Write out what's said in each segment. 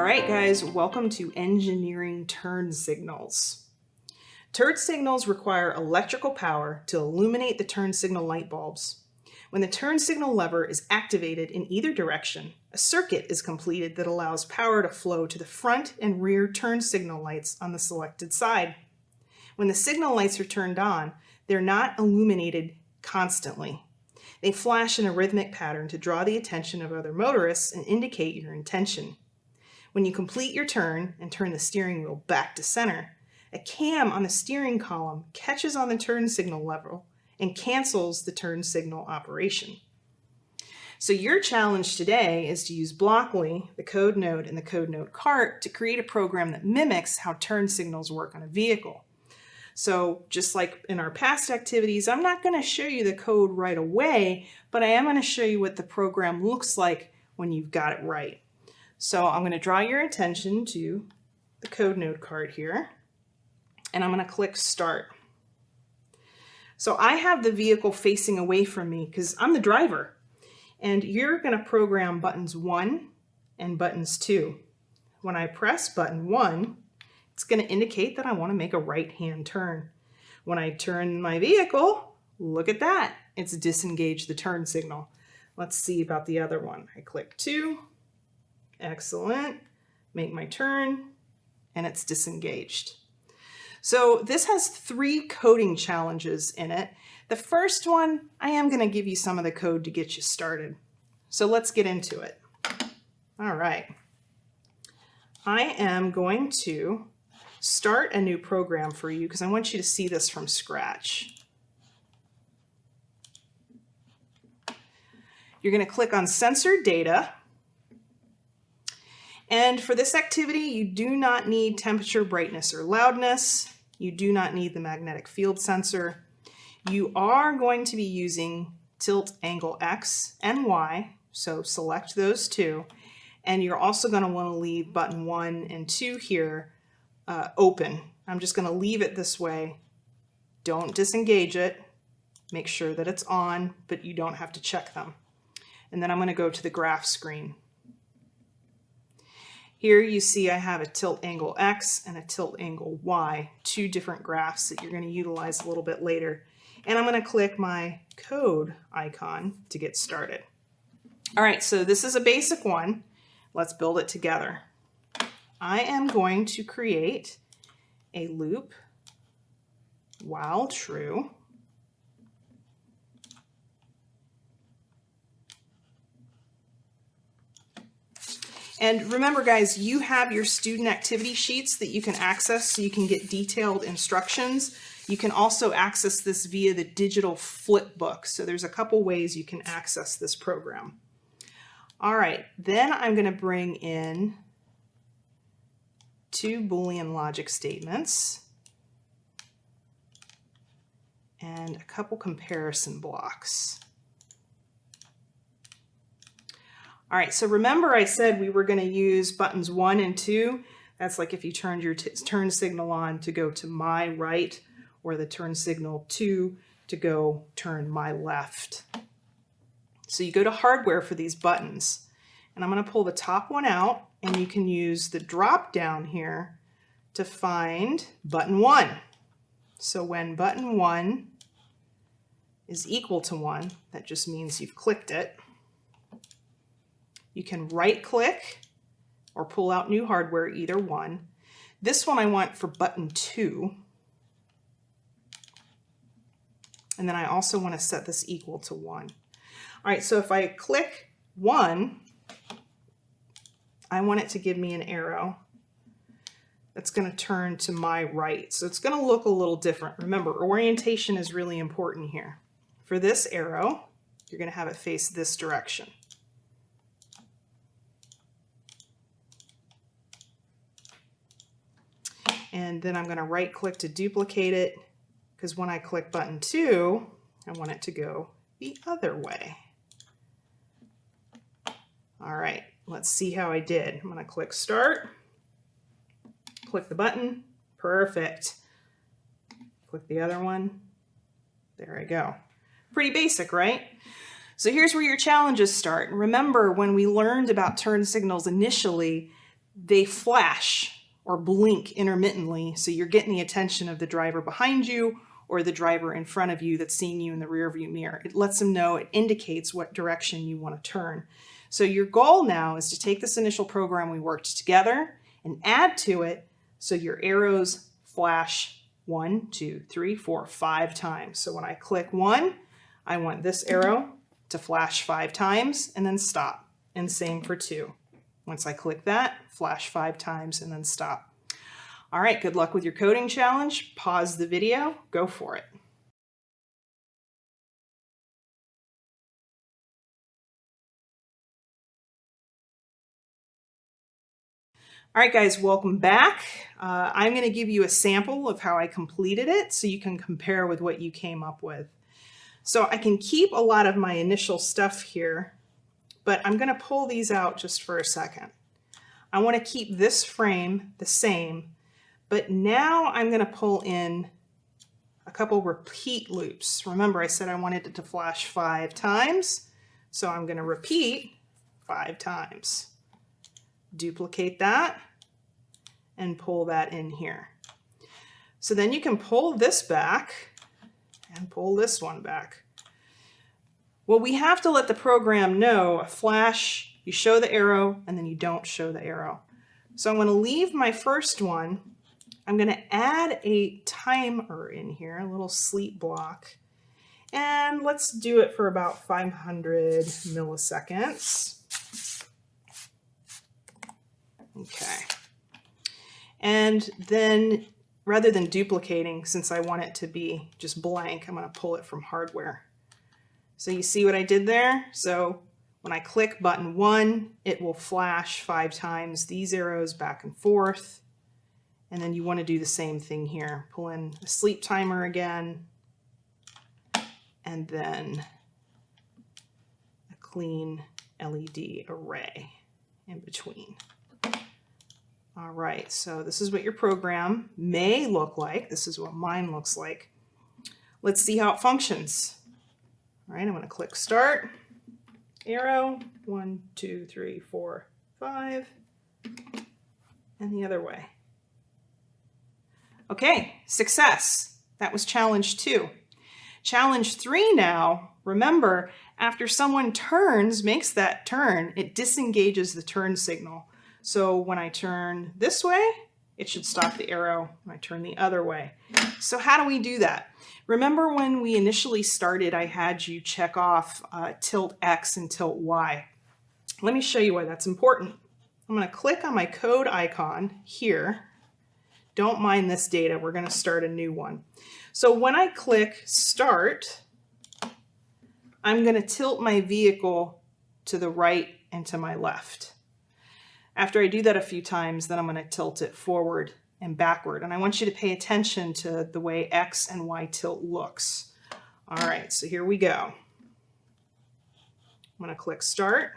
All right, guys, welcome to engineering turn signals. Turn signals require electrical power to illuminate the turn signal light bulbs. When the turn signal lever is activated in either direction, a circuit is completed that allows power to flow to the front and rear turn signal lights on the selected side. When the signal lights are turned on, they're not illuminated constantly. They flash in a rhythmic pattern to draw the attention of other motorists and indicate your intention. When you complete your turn and turn the steering wheel back to center, a cam on the steering column catches on the turn signal level and cancels the turn signal operation. So your challenge today is to use Blockly, the code node, and the code node cart to create a program that mimics how turn signals work on a vehicle. So just like in our past activities, I'm not going to show you the code right away, but I am going to show you what the program looks like when you've got it right. So I'm going to draw your attention to the code node card here, and I'm going to click start. So I have the vehicle facing away from me because I'm the driver, and you're going to program buttons one and buttons two. When I press button one, it's going to indicate that I want to make a right-hand turn. When I turn my vehicle, look at that. It's disengaged the turn signal. Let's see about the other one. I click two, Excellent. Make my turn, and it's disengaged. So this has three coding challenges in it. The first one, I am going to give you some of the code to get you started. So let's get into it. All right. I am going to start a new program for you because I want you to see this from scratch. You're going to click on sensor data and for this activity, you do not need temperature, brightness, or loudness. You do not need the magnetic field sensor. You are going to be using tilt angle X and Y, so select those two. And you're also going to want to leave button one and two here uh, open. I'm just going to leave it this way. Don't disengage it. Make sure that it's on, but you don't have to check them. And then I'm going to go to the graph screen. Here you see I have a tilt angle X and a tilt angle Y, two different graphs that you're going to utilize a little bit later. And I'm going to click my code icon to get started. All right, so this is a basic one. Let's build it together. I am going to create a loop while true And remember guys, you have your student activity sheets that you can access so you can get detailed instructions. You can also access this via the digital flip book. So there's a couple ways you can access this program. All right, then I'm gonna bring in two Boolean logic statements and a couple comparison blocks. All right, so remember I said we were gonna use buttons one and two. That's like if you turned your turn signal on to go to my right or the turn signal two to go turn my left. So you go to hardware for these buttons and I'm gonna pull the top one out and you can use the drop down here to find button one. So when button one is equal to one, that just means you've clicked it. You can right click or pull out new hardware, either one. This one I want for button two. And then I also want to set this equal to one. All right, so if I click one, I want it to give me an arrow that's going to turn to my right. So it's going to look a little different. Remember, orientation is really important here. For this arrow, you're going to have it face this direction. And then I'm going to right click to duplicate it because when I click button 2 I want it to go the other way. All right, let's see how I did. I'm going to click start, click the button, perfect. Click the other one, there I go. Pretty basic, right? So here's where your challenges start. Remember when we learned about turn signals initially, they flash or blink intermittently, so you're getting the attention of the driver behind you or the driver in front of you that's seeing you in the rear view mirror. It lets them know, it indicates what direction you want to turn. So your goal now is to take this initial program we worked together and add to it so your arrows flash one, two, three, four, five times. So when I click one, I want this arrow to flash five times and then stop. And same for two. Once I click that, flash five times and then stop. All right, good luck with your coding challenge. Pause the video, go for it. All right, guys, welcome back. Uh, I'm going to give you a sample of how I completed it so you can compare with what you came up with. So I can keep a lot of my initial stuff here, but I'm going to pull these out just for a second. I want to keep this frame the same, but now I'm going to pull in a couple repeat loops. Remember, I said I wanted it to flash five times, so I'm going to repeat five times duplicate that and pull that in here. So then you can pull this back and pull this one back. Well, we have to let the program know a flash, you show the arrow and then you don't show the arrow. So I'm going to leave my first one. I'm going to add a timer in here, a little sleep block. And let's do it for about 500 milliseconds. Okay. And then rather than duplicating, since I want it to be just blank, I'm going to pull it from hardware. So you see what I did there? So when I click button one, it will flash five times these arrows back and forth. And then you want to do the same thing here. Pull in a sleep timer again, and then a clean LED array in between. All right, so this is what your program may look like. This is what mine looks like. Let's see how it functions. All right, I'm going to click Start, arrow, one, two, three, four, five, and the other way. Okay, success. That was challenge two. Challenge three now, remember, after someone turns, makes that turn, it disengages the turn signal. So when I turn this way, it should stop the arrow when I turn the other way. So how do we do that? Remember when we initially started, I had you check off uh, tilt X and tilt Y. Let me show you why that's important. I'm going to click on my code icon here. Don't mind this data. We're going to start a new one. So when I click Start, I'm going to tilt my vehicle to the right and to my left. After I do that a few times, then I'm going to tilt it forward and backward. And I want you to pay attention to the way X and Y tilt looks. All right, so here we go. I'm going to click Start.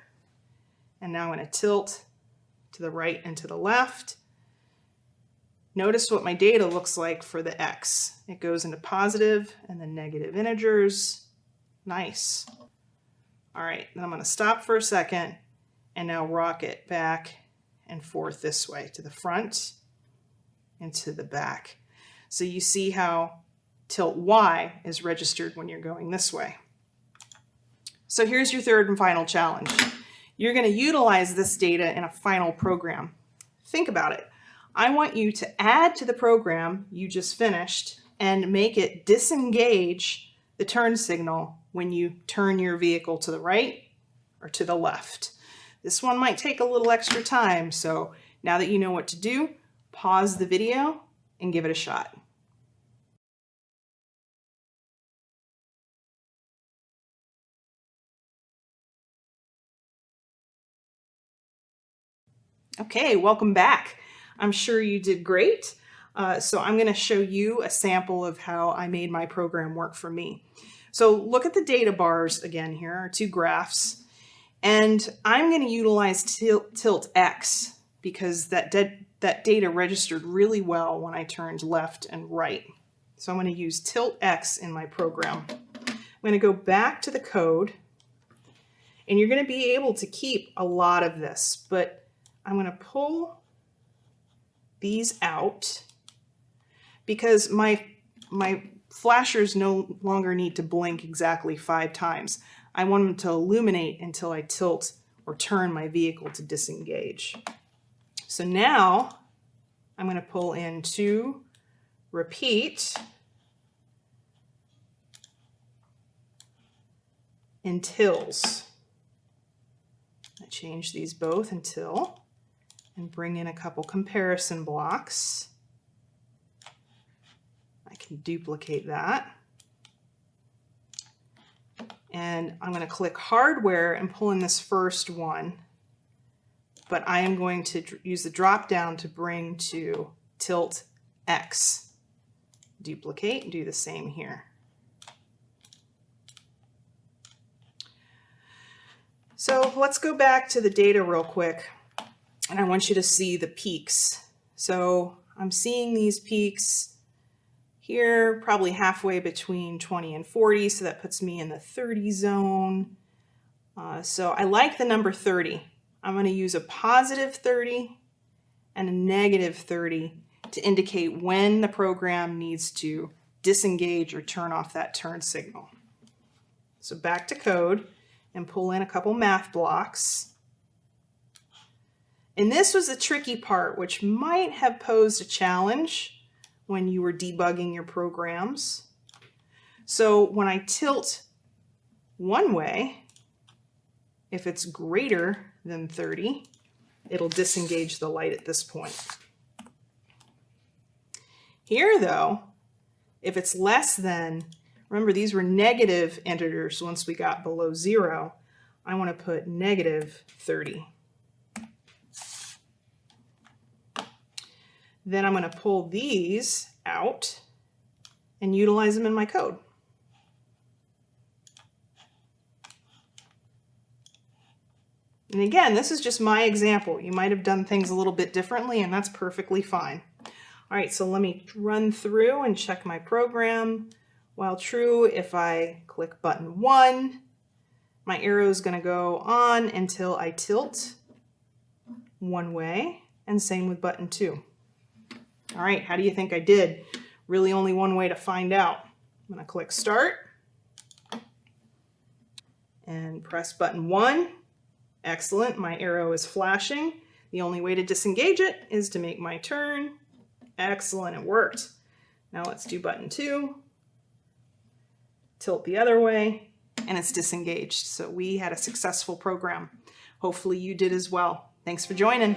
And now I'm going to tilt to the right and to the left. Notice what my data looks like for the X. It goes into positive and then negative integers. Nice. All right, then I'm going to stop for a second and now rock it back and forth this way to the front and to the back. So you see how tilt Y is registered when you're going this way. So here's your third and final challenge. You're going to utilize this data in a final program. Think about it. I want you to add to the program you just finished and make it disengage the turn signal when you turn your vehicle to the right or to the left. This one might take a little extra time, so now that you know what to do, pause the video and give it a shot. Okay, welcome back. I'm sure you did great. Uh, so I'm going to show you a sample of how I made my program work for me. So look at the data bars again here, two graphs. And I'm going to utilize tilt, X because that, that data registered really well when I turned left and right. So I'm going to use tilt X in my program. I'm going to go back to the code and you're going to be able to keep a lot of this, but I'm going to pull these out because my, my flashers no longer need to blink exactly five times. I want them to illuminate until I tilt or turn my vehicle to disengage. So now I'm going to pull in two, repeat, untils. I change these both until and bring in a couple comparison blocks. I can duplicate that. And I'm going to click hardware and pull in this first one. But I am going to use the drop down to bring to tilt X. Duplicate, do the same here. So let's go back to the data real quick and I want you to see the peaks. So I'm seeing these peaks here, probably halfway between 20 and 40, so that puts me in the 30 zone. Uh, so I like the number 30. I'm going to use a positive 30 and a negative 30 to indicate when the program needs to disengage or turn off that turn signal. So back to code and pull in a couple math blocks. And this was the tricky part, which might have posed a challenge when you were debugging your programs. So when I tilt one way, if it's greater than 30, it'll disengage the light at this point. Here though, if it's less than Remember, these were negative integers once we got below zero. I want to put negative 30. Then I'm going to pull these out and utilize them in my code. And again, this is just my example. You might have done things a little bit differently and that's perfectly fine. All right, so let me run through and check my program. While true, if I click button one, my arrow is going to go on until I tilt one way, and same with button two. All right, how do you think I did? Really only one way to find out. I'm going to click start and press button one. Excellent, my arrow is flashing. The only way to disengage it is to make my turn. Excellent, it worked. Now let's do button two tilt the other way, and it's disengaged. So we had a successful program. Hopefully you did as well. Thanks for joining.